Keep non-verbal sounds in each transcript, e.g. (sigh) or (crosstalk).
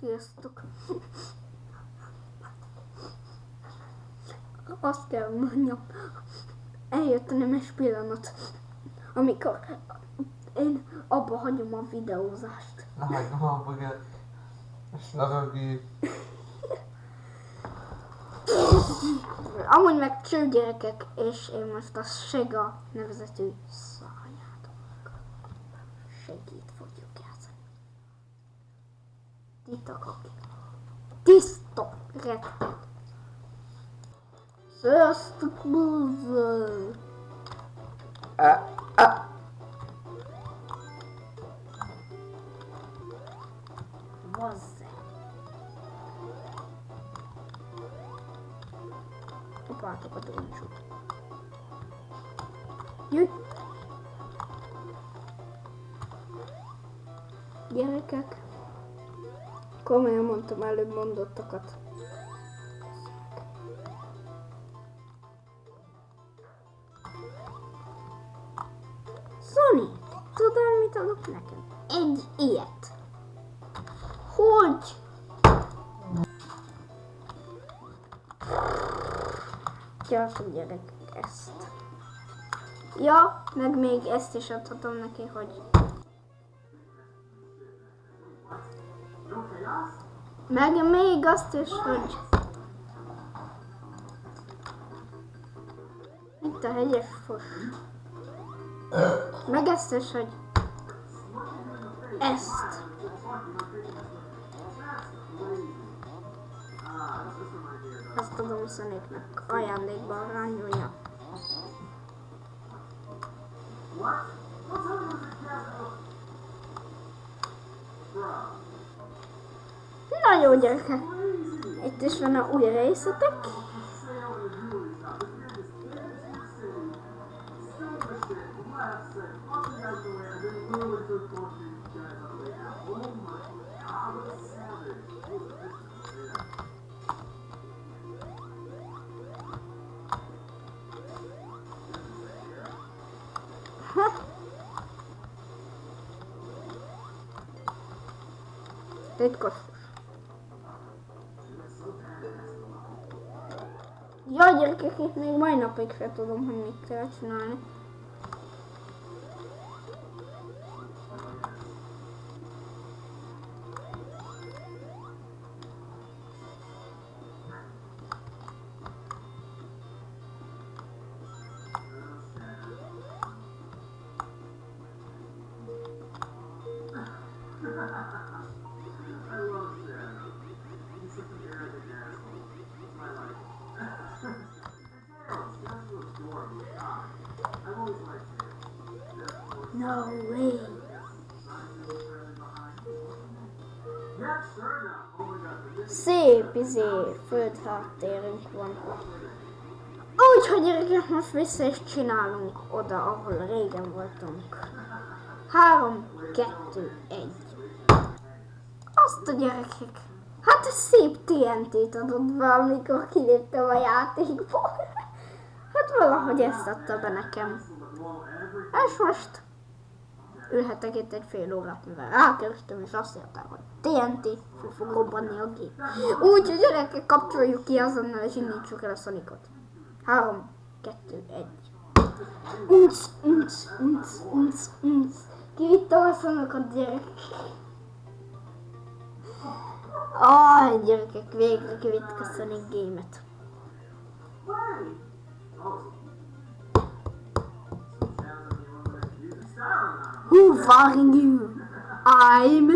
Sziasztok! Azt kell mondjam, eljött a nemes pillanat, amikor én abba hagyom a videózást. Na hagyom abba kell. És lerögi. Amúgy meg csőgyerekek, és én most a Sega nevezetű szányátok segít. Titok, aki. Tiszta rettet. Sziasztok, búzol! Vazze. Kapátok a droncsot. Jöjj! Gyerekek, komolyan mondtam előbb mondottakat. Sony, tudod mit adok nekem? Egy ilyet. Hogy? Gyorsan gyerekek ezt. Ja, meg még ezt is adhatom neki, hogy... Meg még azt is, hogy... Itt a hegyes fos. Meg ezt is, hogy... Ezt. Azt adom Szonéknak ajándékban rányolja. Na jó gyerekek, itt is van a új részletek. Ha. Titkos. Ja, gyerekek, itt még mai napig sem tudom, hogy mit kell csinálni. No way. Szép izé, földháttérünk van. Úgyhogy gyerekek, most vissza is csinálunk oda, ahol régen voltunk. Három, kettő, egy. Azt a gyerekek. Hát ez szép TNT-t adott be, amikor kiléptem a játékból. (laughs) Hát valahogy ezt adta be nekem. És most ülhetek itt egy fél órát, mivel rákerestem, és azt írták, hogy TNT fog robbanni a gép. Úgyhogy gyerekek, kapcsoljuk ki azonnal, és indítsuk el a Sonicot. Három, kettő, egy. Unc, unc, unc, unc, unc. Kivittem a Sonicot, gyerekek. Aj, gyerekek, végre kivittük a Sonic Game-et. Who fucking you? I'm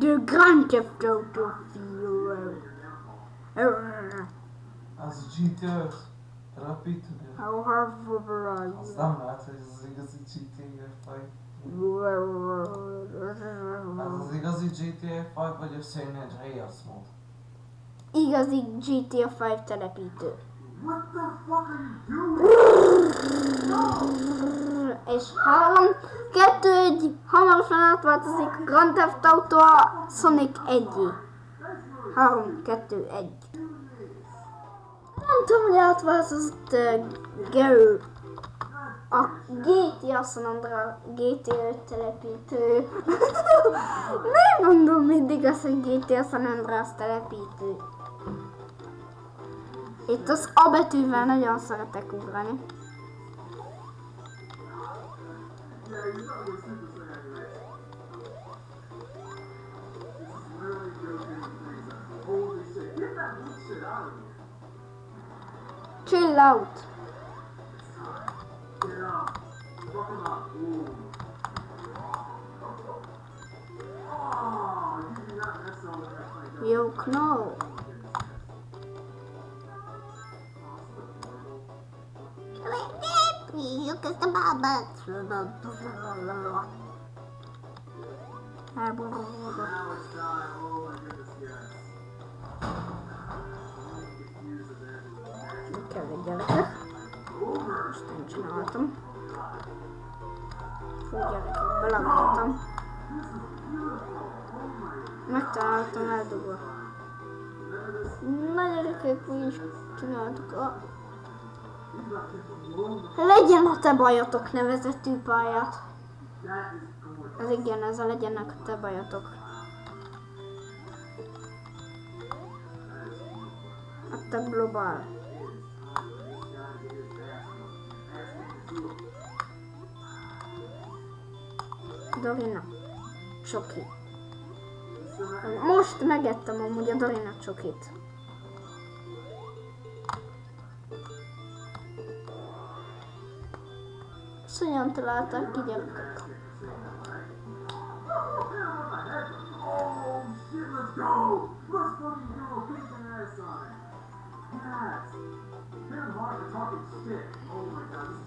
the Grand Theft Auto Hero. Az a GTA 5. Telepíteni. How hard Az nem lehet, hogy ez az igazi GTA 5. Ez az igazi GTA 5 vagy a San Andreas mód. Igazi GTA 5 telepítő. És három, kettő, egy, hamarosan átváltozik Grand Theft Auto a Sonic 1 Három, kettő, egy. Nem tudom, hogy átváltozott uh, Gary. A GTA San Andreas GTA telepítő. (laughs) Nem mondom mindig azt, hogy GTA San Andreas telepítő. Itt az A betűvel nagyon szeretek ugrani. Chill out. At the baba. Kell egy gyerekek. Most én csináltam. Fú, gyerekek, belagoltam. Megtaláltam eldugva. Na gyerekek, mi is csináltuk a... Legyen a te bajotok nevezetű pályát. Ez igen, ez a legyenek a te bajotok. A te globál. Dorina. Csoki. Most megettem amúgy a Dorina csokit. Is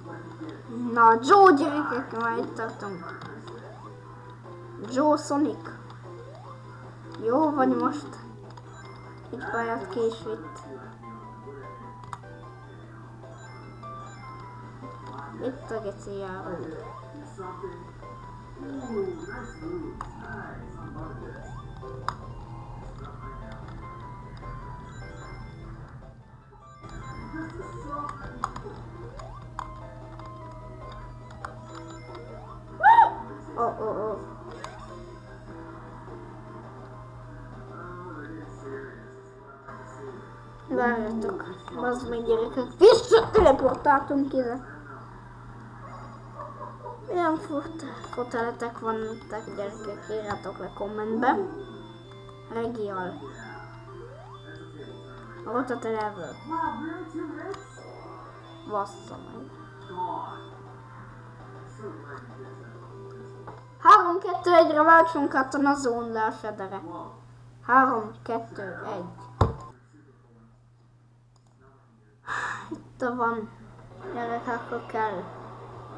what he did. Na, Joe gyerekek, már itt tartunk. Joe Sonic. Jó vagy most? Egy pályát ki This is what I like to see. Várjatok. Az meg gyerekek. Visszateleportáltunk ide. Fut foteletek vannak gyerekek? Írjátok le kommentbe. Regial. A level. Bassza meg. God. So glad you did that. 3-2-1-re váltsunk át a Nazón le a federe. Whoa. 3-2-1. Itt van. Gyerek, akkor kell.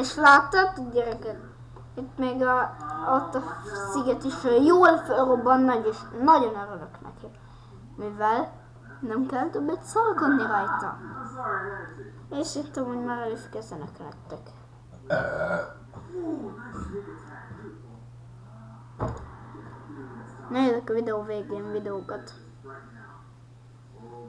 És láttad, gyerekek? Itt még a, ott a sziget is jól felrobban, nagy és nagyon örülök neki. Mivel nem kell többet szalkodni rajta. És itt amúgy már el is kezdenek. Beautiful. Nézzük a videó végén videókat. Right now. Oh